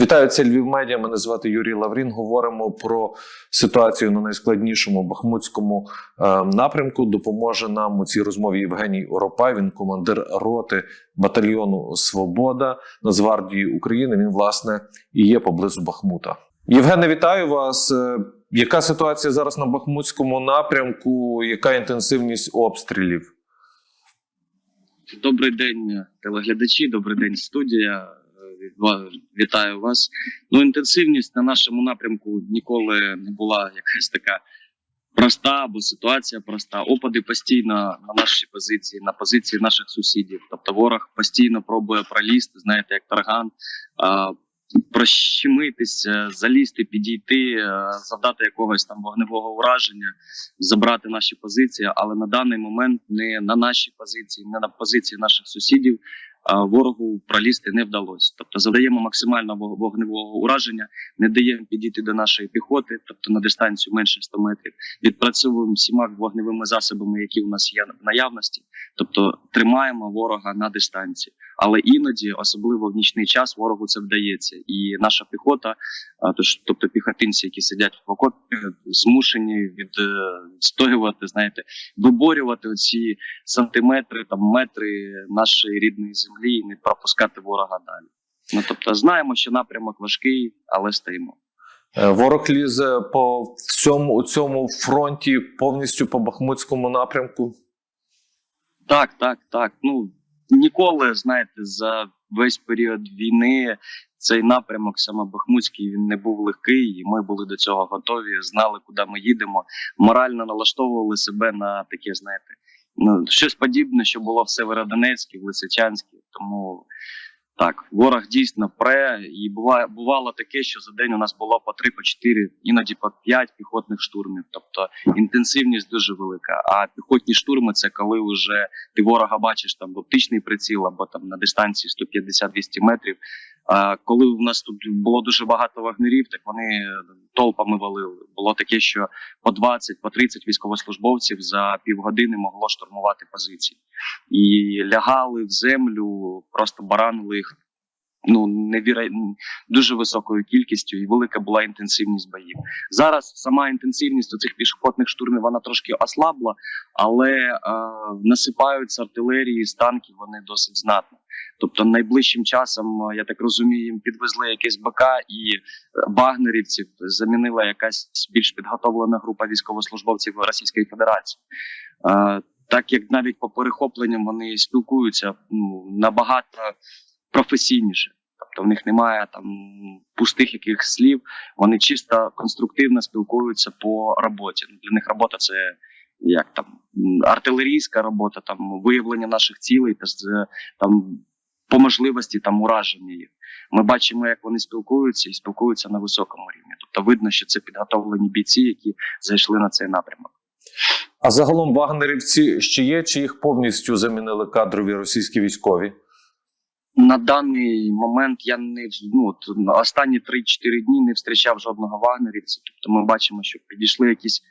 Вітаю, це Львів Медіа. Мене звати Юрій Лаврін. Говоримо про ситуацію на найскладнішому бахмутському е, напрямку. Допоможе нам у цій розмові Євгеній Оропай. Він командир роти батальйону Свобода Нацгвардії України. Він власне і є поблизу Бахмута. Євгене, вітаю вас. Е, Яка ситуація зараз на бахмутському напрямку? Яка інтенсивність обстрілів? Добрий день, телеглядачі, добрий день, студія. Вітаю вас. Ну, інтенсивність на нашому напрямку ніколи не була якась така проста або ситуація проста. Опади постійно на наші позиції, на позиції наших сусідів. Тобто ворог постійно пробує пролізти, знаєте, як тарган. Прощемитися, залізти, підійти, е, завдати якогось там вогневого ураження, забрати наші позиції, але на даний момент не на наші позиції, не на позиції наших сусідів ворогу пролізти не вдалося. Тобто завдаємо максимального вогневого ураження, не даємо підійти до нашої піхоти, тобто на дистанцію менше 100 метрів. Відпрацьовуємо всіма вогневими засобами, які у нас є в наявності, тобто тримаємо ворога на дистанції. Але іноді, особливо в нічний час, ворогу це вдається, і наша піхота, тож, тобто піхотинці, які сидять в окопі, змушені відстоювати, знаєте, виборювати оці сантиметри, там метри нашої рідної землі і не пропускати ворога далі. Ну тобто, знаємо, що напрямок важкий, але стоїмо. Е, Ворог лізе по всьому у цьому фронті повністю по бахмутському напрямку. Так, так, так. Ну ніколи, знаєте, за весь період війни цей напрямок, саме Бахмутський, він не був легкий, і ми були до цього готові, знали, куди ми їдемо. Морально налаштовували себе на таке, знаєте, ну щось подібне, що було в Северодонецькій, в Лисичанській. Тому так, ворог дійсно пре, і буває бувало таке, що за день у нас було по 3, по 4, іноді по 5 піхотних штурмів. Тобто інтенсивність дуже велика. А піхотні штурми це коли вже ти ворога бачиш там в оптичний приціл або там на дистанції 150-200 метрів. А коли в нас тут було дуже багато вагнерів, так вони толпами валили. Було таке, що по 20, по 30 військовослужбовців за півгодини могло штурмувати позиції і лягали в землю, просто баранили їх. Ну невіра... дуже високою кількістю, і велика була інтенсивність боїв. Зараз сама інтенсивність у цих пішохотних штурмів вона трошки ослабла, але е, насипаються артилерії з танків вони досить знатно. Тобто, найближчим часом, е, я так розумію, їм підвезли якесь БК і е, багнерівців замінила якась більш підготовлена група військовослужбовців Російської Федерації. Е, так як навіть по перехопленням вони спілкуються ну, набагато професійніше. Тобто в них немає там пустих якихось слів, вони чисто конструктивно спілкуються по роботі. Ну, Для них робота це як там артилерійська робота, там виявлення наших цілей та там по можливості там ураження їх. Ми бачимо, як вони спілкуються і спілкуються на високому рівні. Тобто видно, що це підготовлені бійці, які зайшли на цей напрямок. А загалом вагнерівці ще є, чи їх повністю замінили кадрові російські військові? На даний момент я не ну, от, останні 3-4 дні не зустрічав жодного вагнерівця. Тобто ми бачимо, що підійшли якісь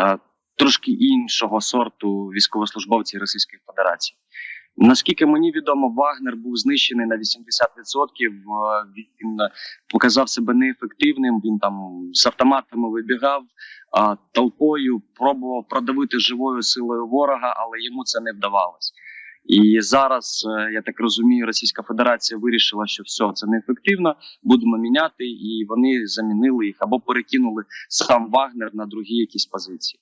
е, трошки іншого сорту військовослужбовці Російської Федерації. Наскільки мені відомо, Вагнер був знищений на 80%. е, Він показав себе неефективним. Він там з автоматами вибігав, толпою пробував продавити живою силою ворога, але йому це не вдавалося. І зараз е, я так розумію, Російська Федерація вирішила, що все це неефективно, будемо міняти, і вони замінили їх або перекинули сам Вагнер на другі якісь позиції.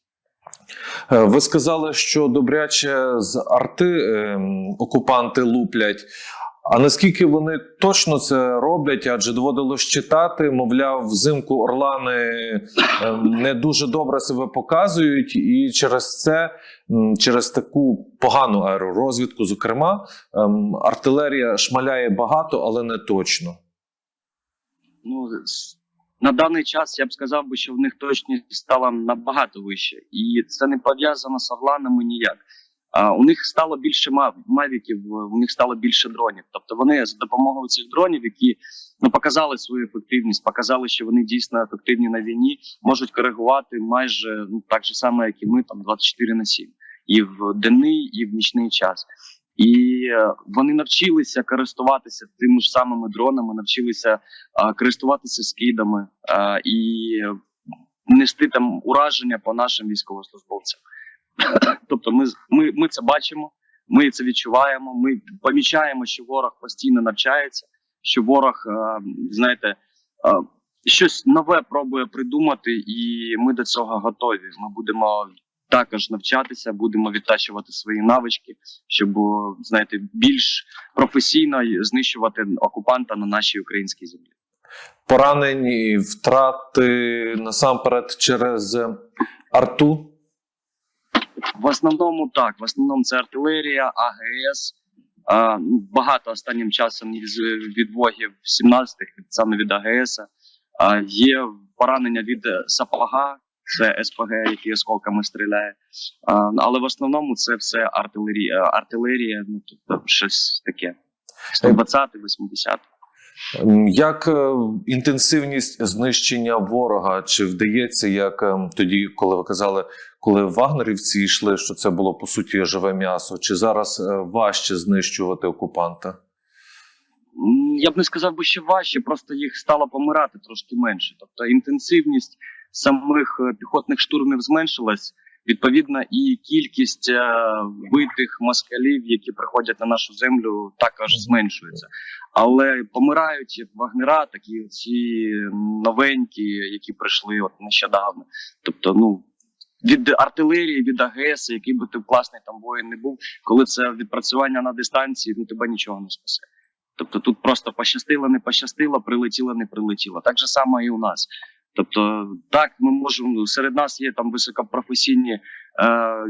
Е, Ви сказали, що добряче з арти е, окупанти луплять. А наскільки вони точно це роблять? Адже доводилось читати, мовляв, взимку орлани е, не дуже добре себе показують, і через це, через таку погану аеророзвідку, зокрема, ем, артилерія шмаляє багато, але не точно. Ну на даний час я б сказав би, що в них точність стала набагато вище, і це не пов'язано з орланами ніяк. А у них стало більше мав- мавіків, у них стало більше дронів. Тобто вони за допомогою цих дронів, які ну показали свою ефективність, показали, що вони дійсно ефективні на війні, можуть коригувати майже ну так же само, як і ми, там 24 на 7. і в денний, і в нічний час. І е, вони навчилися користуватися тими ж самими дронами, навчилися е, користуватися скидами е, і нести там ураження по нашим військовослужбовцям. Тобто, ми, ми, ми це бачимо, ми це відчуваємо. Ми помічаємо, що ворог постійно навчається, що ворог, е, знаєте, е, щось нове пробує придумати, і ми до цього готові. Ми будемо також навчатися, будемо відтачувати свої навички, щоб знаєте, більш професійно знищувати окупанта на нашій українській землі. Поранені, втрати насамперед через е, арту. В основному так, в основному це артилерія, АГС. А, ну, багато останнім часом із відвогів 17-х, саме від АГС. А, є поранення від е, сапога, це СПГ, який осколками стріляє. А, але в основному це все артилерія, артилерія, ну тобто щось таке. 120 80 М, Як е, інтенсивність знищення ворога? Чи вдається, як е, тоді, коли ви казали, коли вагнерівці йшли, що це було по суті живе м'ясо? Чи зараз е, важче знищувати окупанта? Я б не сказав би, що важче, просто їх стало помирати трошки менше. Тобто інтенсивність самих піхотних штурмів зменшилась. Відповідно, і кількість е, вбитих москалів, які приходять на нашу землю, також зменшується. Але помирають вагнера, так і ці новенькі, які прийшли от нещодавно. Тобто, ну від артилерії, від АГС, який би ти класний там воїн не був, коли це відпрацювання на дистанції, ну тебе нічого не спасе. Тобто тут просто пощастило, не пощастило, прилетіло, не прилетіло. Так же само і у нас. Тобто, так, ми можемо серед нас є там високопрофесійні е,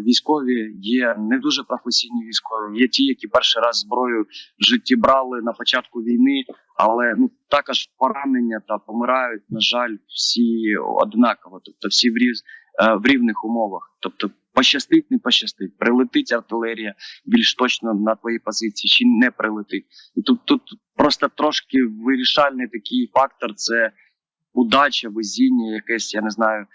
військові, є не дуже професійні військові, є ті, які перший раз зброю в житті брали на початку війни, але ну також поранення та помирають, на жаль, всі однаково, тобто всі в, різ, е, в рівних умовах. Тобто, пощастить, не пощастить, прилетить артилерія більш точно на твої позиції, чи не прилетить. І тут, тут просто трошки вирішальний такий фактор це удача, везіння, якесь, я не знаю,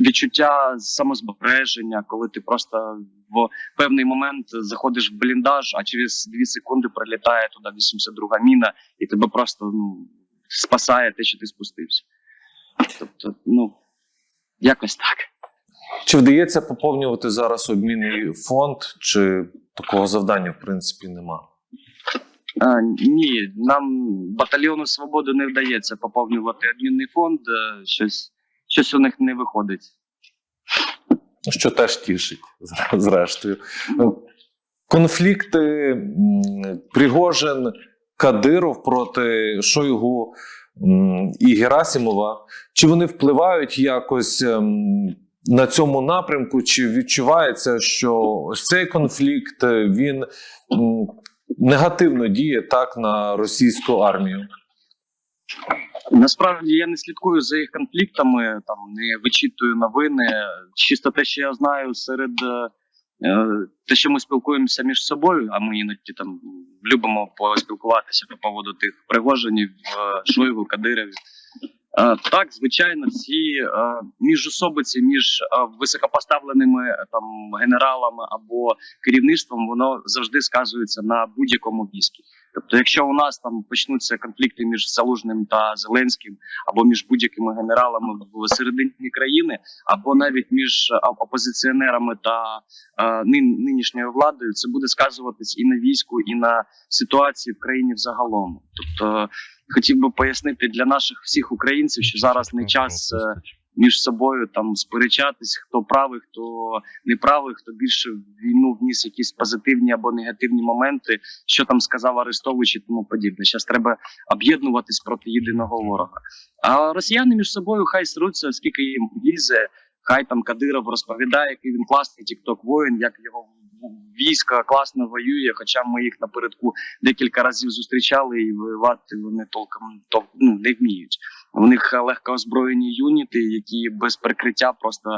відчуття самозбереження, коли ти просто в певний момент заходиш в бліндаж, а через дві секунди прилітає туди 82-га міна, і тебе просто ну, спасає те, що ти спустився. Тобто, ну, якось так. Чи вдається поповнювати зараз обмінний фонд, чи такого завдання в принципі нема? Ні, нам батальйону свободи не вдається поповнювати обмінний фонд. е, Щось, щось у них не виходить. Що теж тішить, зрештою. Конфлікти Пригожин, Кадиров проти Шойгу і Герасимова. Чи вони впливають якось ем, на цьому напрямку? Чи відчувається, що ось цей конфлікт е, він негативно діє так на російську армію? Насправді я не слідкую за їх конфліктами, там не вичитую новини. Чисто те, що я знаю серед е, е, те, що ми спілкуємося між собою, а ми іноді там любимо поспілкуватися по поводу тих пригожинів, е, Шойгу, Кадирів. Е, Так, звичайно, е, міжособиці між е, високопоставленими е, там генералами або керівництвом, воно завжди сказується на будь-якому війську. Тобто, якщо у нас там почнуться конфлікти між Залужним та Зеленським, або між будь-якими генералами в середині країни, або навіть між е, опозиціонерами та е, нинішньою владою, це буде сказуватись і на війську, і на ситуації в країні взагалом. Тобто, хотів би пояснити для наших всіх українців, що зараз не час е, між собою там сперечатись, хто правий, хто неправий, хто більше в війну вніс якісь позитивні або негативні моменти, що там сказав Арестович і тому подібне. Зараз треба об'єднуватись проти єдиного ворога. А росіяни між собою хай сруться, скільки їм лізе. Хай там Кадиров розповідає, який він класний тікток воїн, як його військо класно воює. Хоча ми їх напередку декілька разів зустрічали і воювати вони толком то, ну, не вміють. У них легко озброєні юніти, які без прикриття просто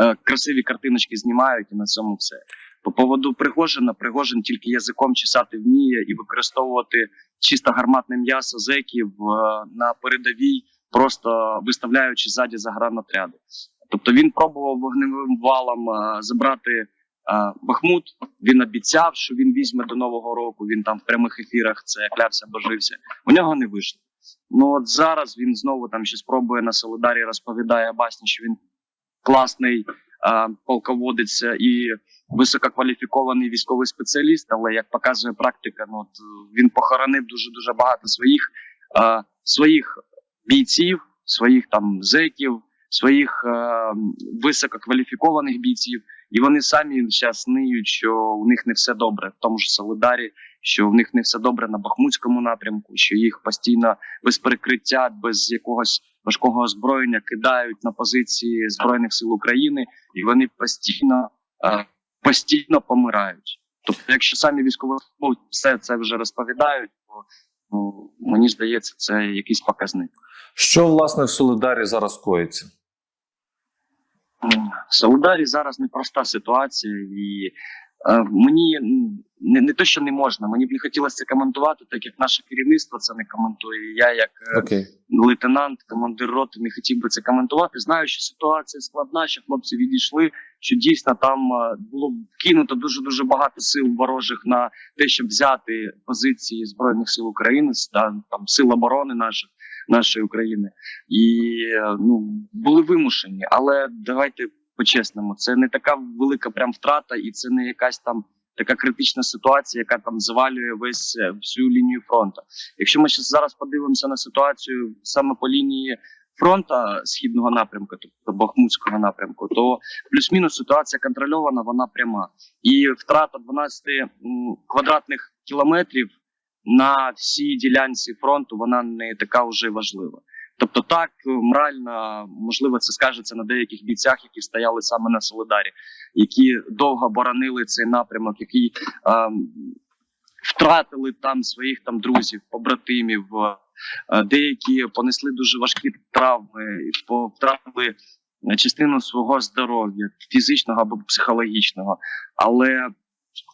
е, красиві картиночки знімають, і на цьому все. По поводу Пригожина, Пригожин тільки язиком чесати вміє і використовувати чисто гарматне м'ясо зеків е, на передовій, просто виставляючи ззаді загранотряди. Тобто він пробував вогневим валом е, забрати Бахмут він обіцяв, що він візьме до нового року. Він там в прямих ефірах це клявся, божився. У нього не вийшло. Ну от зараз він знову там ще спробує на Солидарі розповідає басні, що він класний е, полководець і висококваліфікований військовий спеціаліст. Але як показує практика, ну от е, він похоронив дуже дуже багато своїх е, своїх бійців, своїх там зеків, своїх е, висококваліфікованих бійців, і вони самі зараз ниють, що у них не все добре в тому ж Солидарі, що в них не все добре на Бахмутському напрямку, що їх постійно без перекриття, без якогось важкого озброєння кидають на позиції збройних сил України, і вони постійно, е, постійно помирають. Тобто, якщо самі військові все це вже розповідають, то ну, мені здається, це якийсь показник. Що власне в Солидарі зараз коїться? М, В Солидарі зараз непроста ситуація, і е, мені не, не те, що не можна, мені б не хотілося це коментувати, так як наше керівництво це не коментує. Я, як е, Окей. лейтенант, командир роти, не хотів би це коментувати. Знаю, що ситуація складна, що хлопці відійшли. Що дійсно там е, було кинуто дуже дуже багато сил ворожих на те, щоб взяти позиції збройних сил України, с- та, там сил оборони наших нашої України, і е, ну були вимушені. Але давайте по-чесному, це не така велика прям втрата, і це не якась там. Така критична ситуація, яка там завалює весь е, всю лінію фронту. Якщо ми зараз подивимося на ситуацію саме по лінії фронта східного напрямку, тобто Бахмутського напрямку, то плюс-мінус ситуація контрольована, вона пряма. І втрата 12 квадратних кілометрів на всій ділянці фронту вона не така вже важлива. Тобто, так морально можливо це скажеться на деяких бійцях, які стояли саме на Солидарі, які довго боронили цей напрямок, які ем, втратили там своїх там друзів, побратимів. е, Деякі понесли дуже важкі травми, втратили частину свого здоров'я, фізичного або психологічного. Але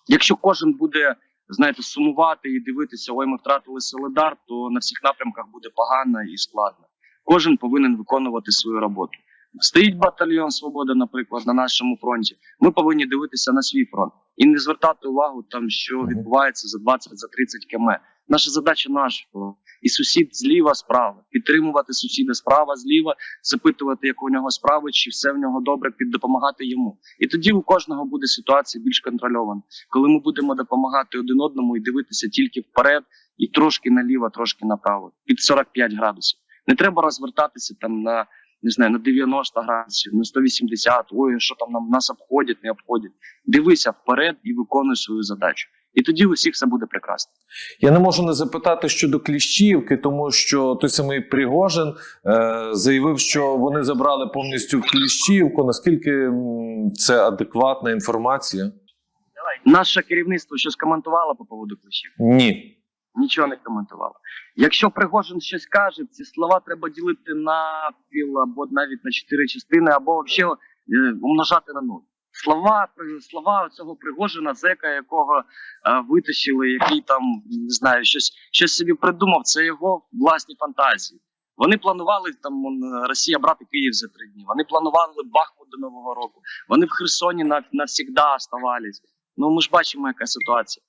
якщо кожен буде знаєте, сумувати і дивитися, ой, ми втратили Солидар, то на всіх напрямках буде погано і складно. Кожен повинен виконувати свою роботу. Стоїть батальйон Свобода, наприклад, на нашому фронті. Ми повинні дивитися на свій фронт і не звертати увагу там, що відбувається за 20 за 30 км. Наша задача наш фронт. і сусід зліва справа, підтримувати сусіда справа, зліва, запитувати, як у нього справи, чи все в нього добре, під допомагати йому. І тоді у кожного буде ситуація більш контрольована, коли ми будемо допомагати один одному і дивитися тільки вперед, і трошки наліво, трошки направо, під 45 градусів. Не треба розвертатися там на не знаю, на 90 градусів, на 180, ой, що там нам нас обходять, не обходять. Дивися вперед і виконуй свою задачу. І тоді у всіх все буде прекрасно. Я не можу не запитати щодо Кліщівки, тому що той самий Пригожин е, заявив, що вони забрали повністю Кліщівку. Наскільки це адекватна інформація? Наше керівництво щось коментувало по поводу клещів. Ні. Нічого не коментувало. Якщо Пригожин щось каже, ці слова треба ділити на піл або навіть на чотири частини, або взагалі е, умножати на нуль. Слова слова цього Пригожина, зека, якого е, витащили, який там не знаю, щось щось собі придумав. Це його власні фантазії. Вони планували там Росія брати Київ за три дні. Вони планували Бахмут до Нового року. Вони в Херсоні на, навсігда оставались. Ну ми ж бачимо, яка ситуація.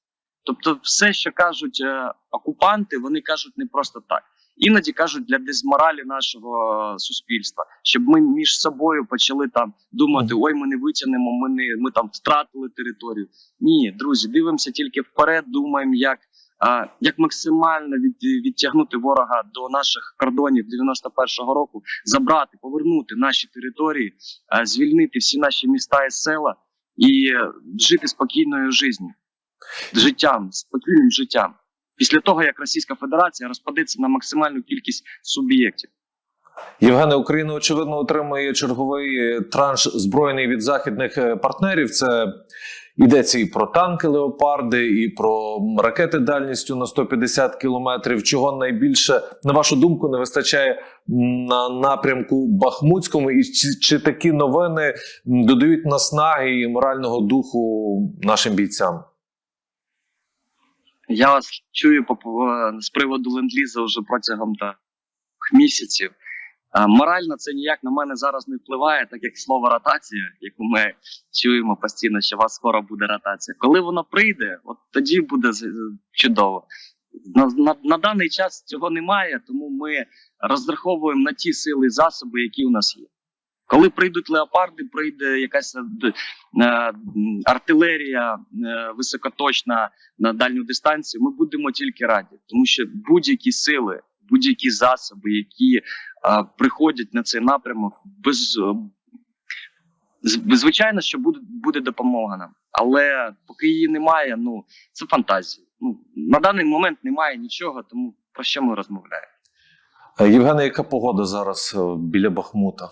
Тобто, все, що кажуть е, окупанти, вони кажуть не просто так. Іноді кажуть для дезморалі нашого суспільства, щоб ми між собою почали там думати: ой, ми не витягнемо, ми не ми там втратили територію. Ні, друзі, дивимося тільки вперед, думаємо, як, а, як максимально від, відтягнути ворога до наших кордонів 91-го року, забрати, повернути наші території, а, звільнити всі наші міста і села і е, жити спокійною життю життям, спокійним життям. Після того, як Російська Федерація розпадеться на максимальну кількість суб'єктів. Євгене, Україна очевидно отримує черговий е, транш збройний від західних е, партнерів. Це йдеться і про танки леопарди, і про ракети дальністю на 150 кілометрів. Чого найбільше, на вашу думку, не вистачає на напрямку Бахмутському, і чи, чи такі новини додають наснаги і морального духу нашим бійцям? Я вас чую з приводу ленд-ліза вже протягом так, місяців. Морально це ніяк на мене зараз не впливає, так як слово ротація, яку ми чуємо постійно, що у вас скоро буде ротація. Коли воно прийде, от тоді буде чудово. На, на, на даний час цього немає, тому ми розраховуємо на ті сили і засоби, які у нас є. Коли прийдуть леопарди, прийде якась е, е, артилерія е, високоточна на дальню дистанцію, ми будемо тільки раді, тому що будь-які сили, будь-які засоби, які приходять на цей напрямок, без звичайно, що буде, буде допомога нам. Але поки її немає, ну це фантазія. Ну на даний момент немає нічого, тому про що ми розмовляємо? Євгене, яка погода зараз біля Бахмута?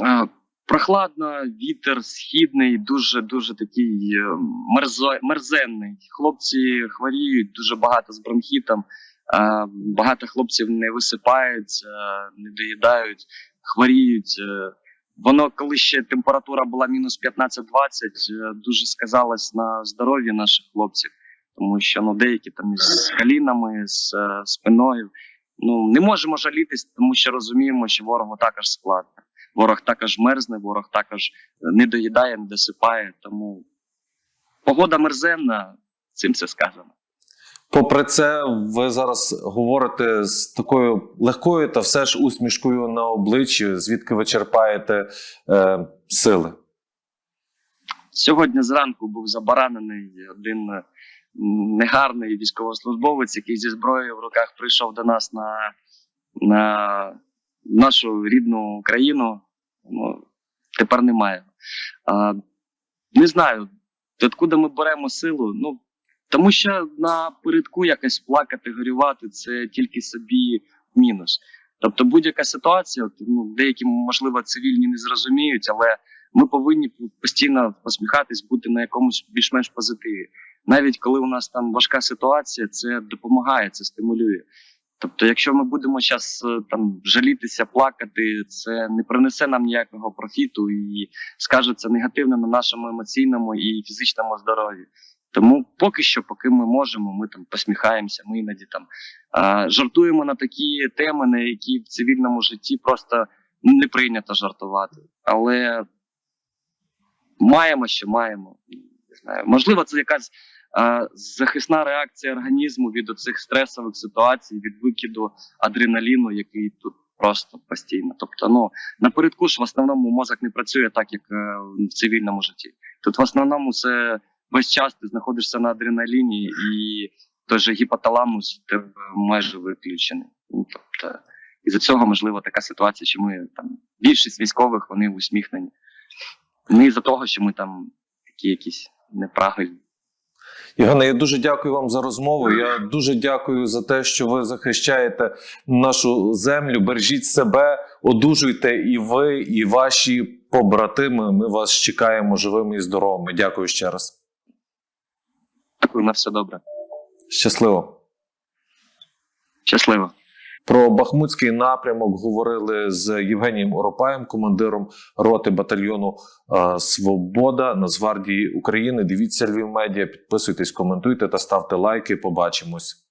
Е, Прохладно, вітер східний, дуже дуже такий е, мерзо, мерзенний. Хлопці хворіють дуже багато з бронхітом. е, Багато хлопців не висипаються, не доїдають, хворіють. Воно, коли ще температура була мінус 15-20, е, дуже сказалось на здоров'ї наших хлопців, тому що ну деякі там з колінами, з спиною. Ну не можемо жалітись, тому що розуміємо, що ворогу також складно. Ворог також мерзне, ворог також не доїдає, не досипає. Тому погода мерзенна, цим все сказано. Попри це, ви зараз говорите з такою легкою та все ж усмішкою на обличчі, звідки ви черпаєте е, сили. Сьогодні зранку був забаранений один е, негарний військовослужбовець, який зі зброєю в руках прийшов до нас на, на нашу рідну країну. Ну, тепер немає. А, не знаю, откуда ми беремо силу. Ну, тому що на передку якось плакати, горювати це тільки собі мінус. Тобто будь-яка ситуація, ну, деякі, можливо, цивільні не зрозуміють, але ми повинні постійно посміхатись, бути на якомусь більш-менш позитиві. Навіть коли у нас там важка ситуація, це допомагає, це стимулює. Тобто, якщо ми будемо зараз там жалітися, плакати, це не принесе нам ніякого профіту і скажеться негативно на нашому емоційному і фізичному здоров'ї. Тому поки що, поки ми можемо, ми там посміхаємося, ми іноді там а, жартуємо на такі теми, на які в цивільному житті просто не прийнято жартувати. Але маємо, що маємо. Не знаю. Можливо, це якась захисна реакція організму від оцих стресових ситуацій, від викиду адреналіну, який тут просто постійно. Тобто, ну напередку ж в основному мозок не працює так, як е, в цивільному житті. Тут в основному це весь час ти знаходишся на адреналіні, і той же гіпоталамус майже виключений. Ну, тобто, і за цього можливо така ситуація, що ми там більшість військових вони усміхнені. Не із-за того, що ми там такі якісь неправильні. Євгене, я дуже дякую вам за розмову. Я дуже дякую за те, що ви захищаєте нашу землю. Бережіть себе, одужуйте і ви, і ваші побратими. Ми вас чекаємо живими і здоровими. Дякую ще раз. Дякую, на все добре. Щасливо. Щасливо. Про Бахмутський напрямок говорили з Євгенієм Оропаєм, командиром роти батальйону е, Свобода Нацгвардії України. Дивіться Львів медіа, підписуйтесь, коментуйте та ставте лайки. Побачимось.